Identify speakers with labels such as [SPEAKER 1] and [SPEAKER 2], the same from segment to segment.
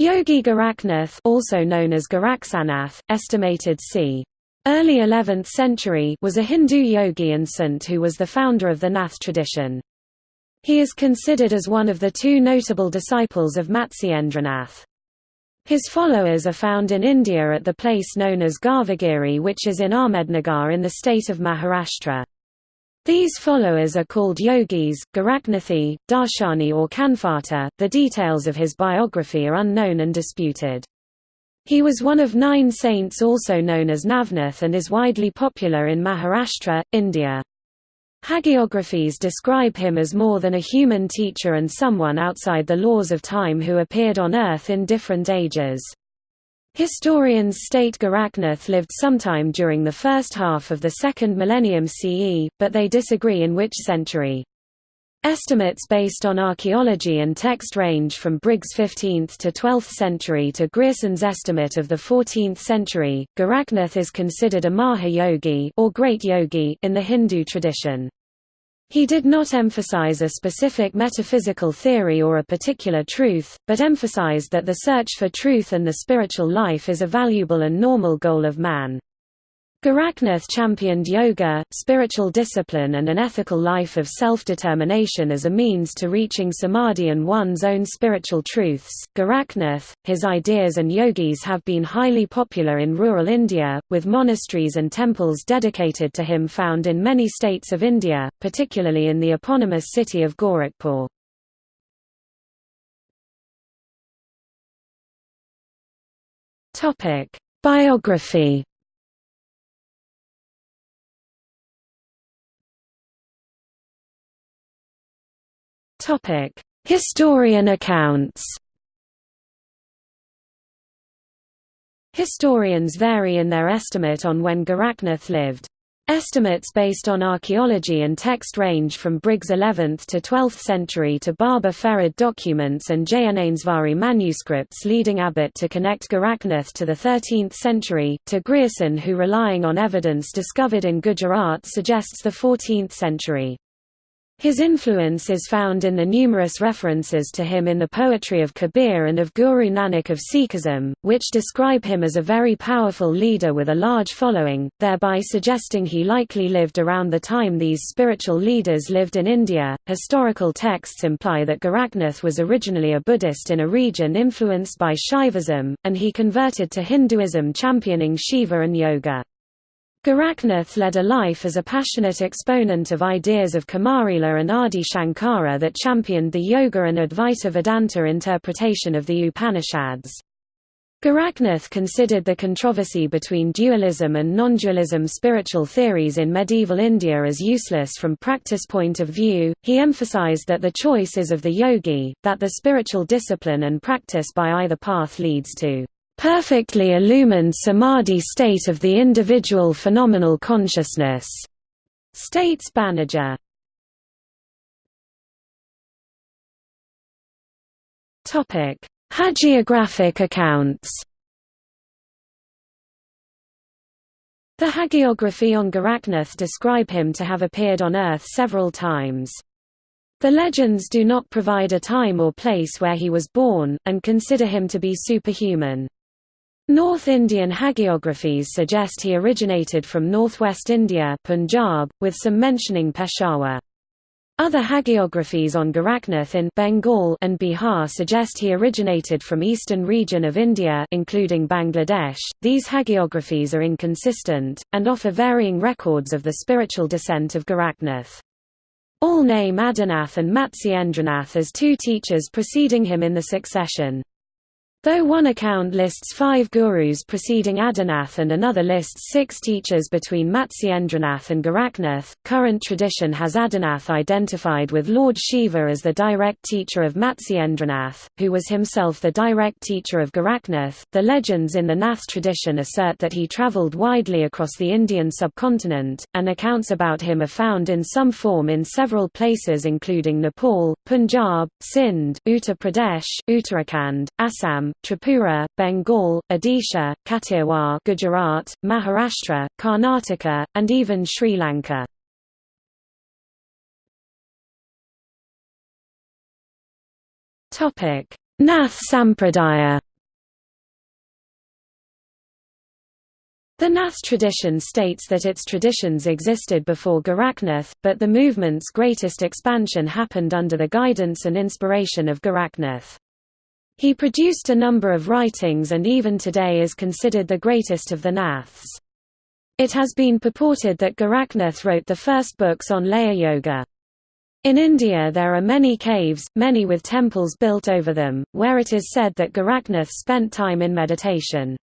[SPEAKER 1] Yogi Gorakhnath also known as Goraksanath, estimated c. Early 11th century was a Hindu yogi and saint who was the founder of the Nath tradition. He is considered as one of the two notable disciples of Matsyendranath. His followers are found in India at the place known as Garvagiri which is in Ahmednagar in the state of Maharashtra. These followers are called yogis, Gorakhnathi, Darshani or Kanfata. The details of his biography are unknown and disputed. He was one of nine saints also known as Navnath and is widely popular in Maharashtra, India. Hagiographies describe him as more than a human teacher and someone outside the laws of time who appeared on earth in different ages. Historians state Gorakhnath lived sometime during the first half of the second millennium CE, but they disagree in which century. Estimates based on archaeology and text range from Briggs' 15th to 12th century to Grierson's estimate of the 14th century. Gorakhnath is considered a Maha Yogi or great yogi in the Hindu tradition. He did not emphasize a specific metaphysical theory or a particular truth, but emphasized that the search for truth and the spiritual life is a valuable and normal goal of man. Gorakhnath championed yoga, spiritual discipline and an ethical life of self-determination as a means to reaching samadhi and one's own spiritual truths. Gorakhnath, his ideas and yogis have been highly popular in rural India, with monasteries and temples dedicated to him found in many states of India, particularly in the eponymous city of Gorakhpur. Topic: Biography Topic: Historian accounts. Historians vary in their estimate on when Gorakhnath lived. Estimates based on archaeology and text range from Briggs' 11th to 12th century to Baba Farid documents and Jayanainesvari manuscripts leading Abbott to connect Gorakhnath to the 13th century, to Grierson who relying on evidence discovered in Gujarat suggests the 14th century. His influence is found in the numerous references to him in the poetry of Kabir and of Guru Nanak of Sikhism, which describe him as a very powerful leader with a large following, thereby suggesting he likely lived around the time these spiritual leaders lived in India. Historical texts imply that Gorakhnath was originally a Buddhist in a region influenced by Shaivism, and he converted to Hinduism championing Shiva and yoga. Gorakhnath led a life as a passionate exponent of ideas of Kumarila and Adi Shankara that championed the Yoga and Advaita Vedanta interpretation of the Upanishads. Gorakhnath considered the controversy between dualism and non-dualism spiritual theories in medieval India as useless from practice point of view. He emphasized that the choice is of the yogi, that the spiritual discipline and practice by either path leads to perfectly illumined samadhi state of the individual phenomenal consciousness, states Banerjee. Topic: Hagiographic accounts. The hagiography on Gorakhnath describe him to have appeared on earth several times. The legends do not provide a time or place where he was born, and consider him to be superhuman. North Indian hagiographies suggest he originated from northwest India Punjab, with some mentioning Peshawar. Other hagiographies on Gorakhnath in Bengal and Bihar suggest he originated from eastern region of India including Bangladesh. These hagiographies are inconsistent, and offer varying records of the spiritual descent of Gorakhnath. All name Adinath and Matsyendranath as two teachers preceding him in the succession. Though one account lists five gurus preceding Adinath and another lists six teachers between Matsyendranath and Gorakhnath, current tradition has Adinath identified with Lord Shiva as the direct teacher of Matsyendranath, who was himself the direct teacher of Gorakhnath. The legends in the Nath tradition assert that he travelled widely across the Indian subcontinent, and accounts about him are found in some form in several places including Nepal, Punjab, Sindh, Uttar Pradesh, Uttarakhand, Assam, Tripura, Bengal, Odisha, Kathiawar Gujarat, Maharashtra, Karnataka, and even Sri Lanka. Nath Sampradaya The Nath tradition states that its traditions existed before Gorakhnath, but the movement's greatest expansion happened under the guidance and inspiration of Gorakhnath. He produced a number of writings and even today is considered the greatest of the Naths. It has been purported that Gorakhnath wrote the first books on Laya Yoga. In India there are many caves, many with temples built over them, where it is said that Gorakhnath spent time in meditation.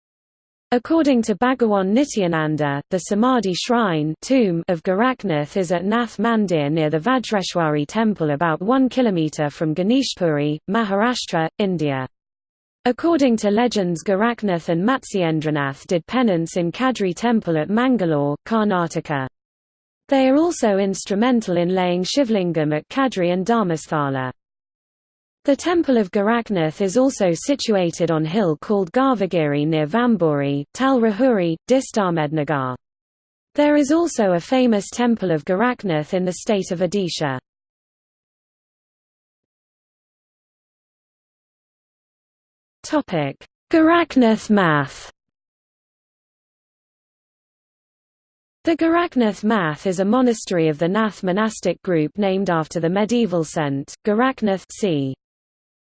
[SPEAKER 1] According to Bhagawan Nityananda, the Samadhi shrine tomb of Gorakhnath is at Nath Mandir near the Vajreshwari temple about 1 km from Ganeshpuri, Maharashtra, India. According to legends Gorakhnath and Matsyendranath did penance in Kadri temple at Mangalore, Karnataka. They are also instrumental in laying Shivlingam at Kadri and Dharmasthala. The temple of Gorakhnath is also situated on hill called Garvagiri near Vambori, Talrahuri, Distamednagar. There is also a famous temple of Gorakhnath in the state of Odisha. Gorakhnath math The Gorakhnath Math is a monastery of the Nath monastic group named after the medieval saint, Gorakhnath c.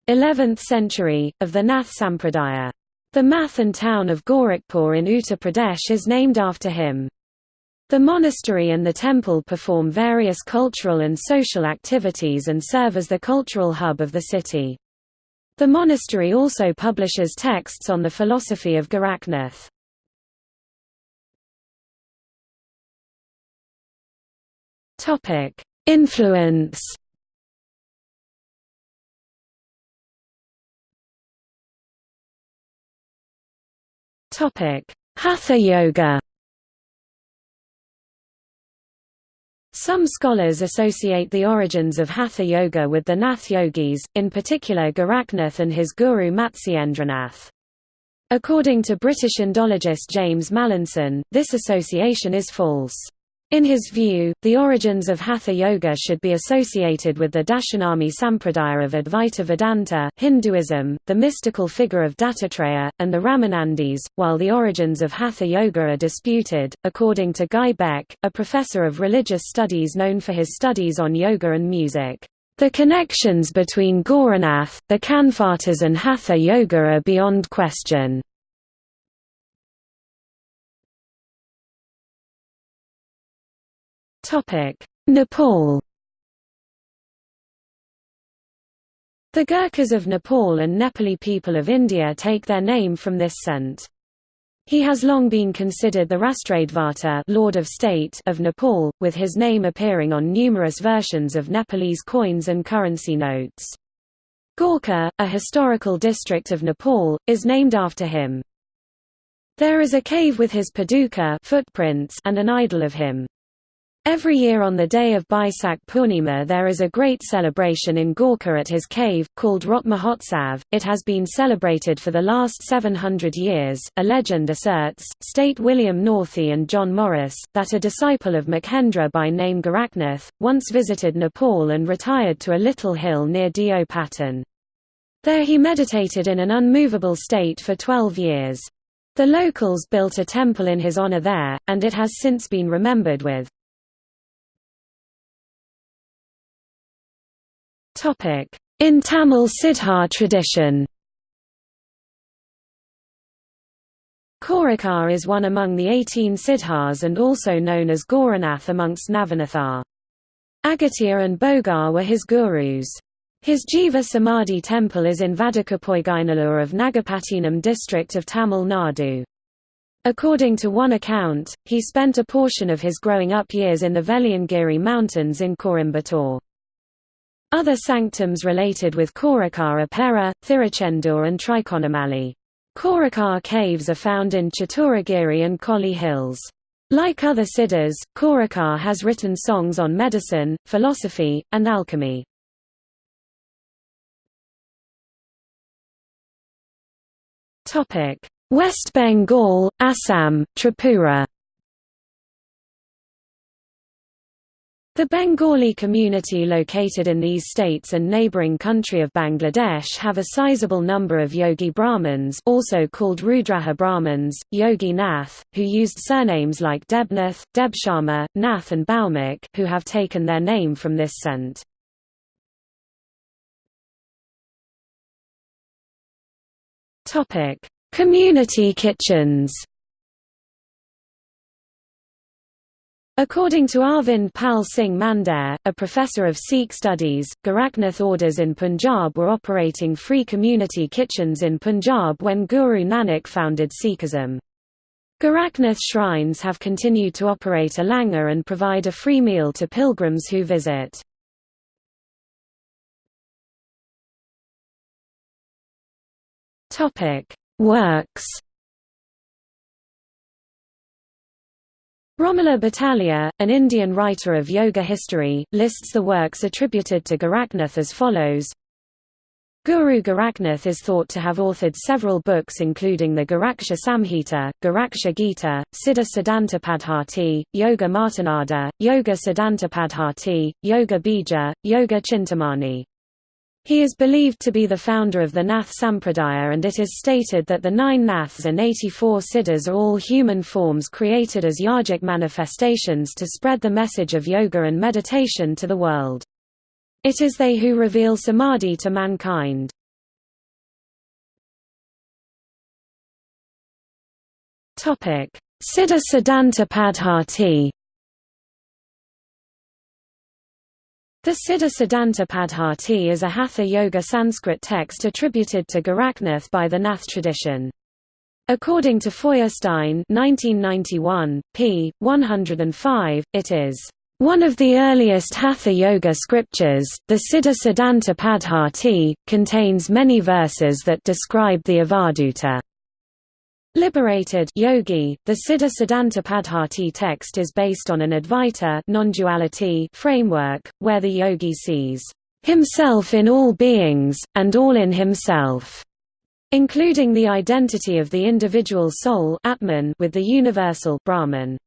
[SPEAKER 1] 11th century, of the Nath Sampradaya. The Math and town of Gorakhpur in Uttar Pradesh is named after him. The monastery and the temple perform various cultural and social activities and serve as the cultural hub of the city. The monastery also publishes texts on the philosophy of Gorakhnath. Influence Hatha Yoga Some scholars associate the origins of Hatha Yoga with the Nath yogis, in particular Gorakhnath and his guru Matsyendranath. According to British Indologist James Mallinson, this association is false. In his view, the origins of Hatha Yoga should be associated with the Dashanami Sampradaya of Advaita Vedanta Hinduism, the mystical figure of Dattatreya, and the Ramanandis, while the origins of Hatha Yoga are disputed. According to Guy Beck, a professor of religious studies known for his studies on yoga and music, the connections between Gauranath, the Kanphatas and Hatha Yoga are beyond question. Nepal The Gurkhas of Nepal and Nepali people of India take their name from this sant. He has long been considered the Rastradvata Lord of, State of Nepal, with his name appearing on numerous versions of Nepalese coins and currency notes. Gorkha, a historical district of Nepal, is named after him. There is a cave with his paduka footprints and an idol of him. Every year on the day of Baisak Purnima there is a great celebration in Gorkha at his cave, called Rot Mahotsav. It has been celebrated for the last 700 years. A legend asserts, state William Northey and John Morris, that a disciple of Makhendra by name Gorakhnath, once visited Nepal and retired to a little hill near Deo Patan. There he meditated in an unmovable state for 12 years. The locals built a temple in his honor there, and it has since been remembered with In Tamil Siddhar tradition Korakar is one among the 18 Siddhars and also known as Gauranath amongst Navanathar. Agastya and Bogar were his gurus. His Jiva Samadhi temple is in Vadakapoigainalur of Nagapattinam district of Tamil Nadu. According to one account, he spent a portion of his growing up years in the Veliangiri mountains in Coimbatore. Other sanctums related with Korakar are Pera, Thirachendur and Trikonamali. Korakar caves are found in Chaturagiri and Kolli hills. Like other siddhas, Korakar has written songs on medicine, philosophy, and alchemy. West Bengal, Assam, Tripura The Bengali community located in these states and neighbouring country of Bangladesh have a sizable number of Yogi Brahmins also called Rudraja Brahmins, Yogi Nath, who used surnames like Debnath, Debsharma, Nath and Baumik who have taken their name from this sant. Community kitchens According to Arvind Pal Singh Mandair, a professor of Sikh studies, Gorakhnath orders in Punjab were operating free community kitchens in Punjab when Guru Nanak founded Sikhism. Gorakhnath shrines have continued to operate a langar and provide a free meal to pilgrims who visit. Works Romila Bhattalia, an Indian writer of yoga history, lists the works attributed to Gorakhnath as follows. Guru Gorakhnath is thought to have authored several books including the Goraksha Samhita, Goraksha Gita, Siddha Siddhantapadhati, Yoga Martanda, Yoga Siddhantapadhati, Yoga Bija, Yoga Chintamani. He is believed to be the founder of the Nath Sampradaya and it is stated that the nine Naths and 84 Siddhas are all human forms created as yogic manifestations to spread the message of yoga and meditation to the world. It is they who reveal samadhi to mankind. Siddha Siddhantapadhati The Siddha Siddhanta Padhati is a Hatha Yoga Sanskrit text attributed to Gorakhnath by the Nath tradition. According to Feuerstein 1991, p. 105, it is one of the earliest Hatha Yoga scriptures, the Siddha Siddhanta Padhati, contains many verses that describe the Avadhuta Liberated yogi, the Siddha Siddhanta Padhati text is based on an Advaita non-duality framework, where the yogi sees himself in all beings, and all in himself, including the identity of the individual soul Atman with the universal Brahman.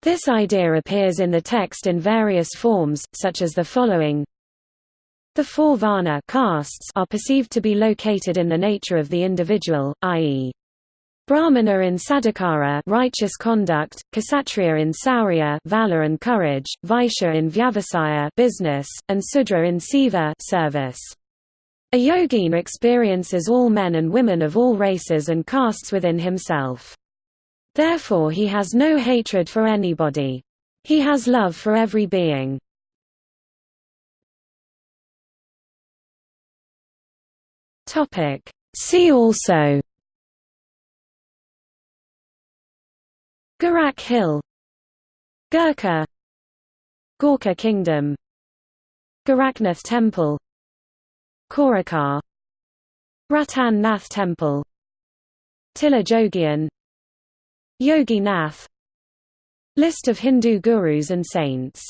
[SPEAKER 1] This idea appears in the text in various forms, such as the following the four varna castes are perceived to be located in the nature of the individual, i.e. Brahmana in sadachara righteous conduct, Kshatriya in saurya valor and courage, Vaishya in vyavasaya business, and Sudra in seva service. A yogin experiences all men and women of all races and castes within himself. Therefore he has no hatred for anybody. He has love for every being. See also Gorakh Hill Gurkha Gorkha Kingdom Gorakhnath Temple Korakar Ratan Nath Temple Tilla Jogian Yogi Nath List of Hindu gurus and saints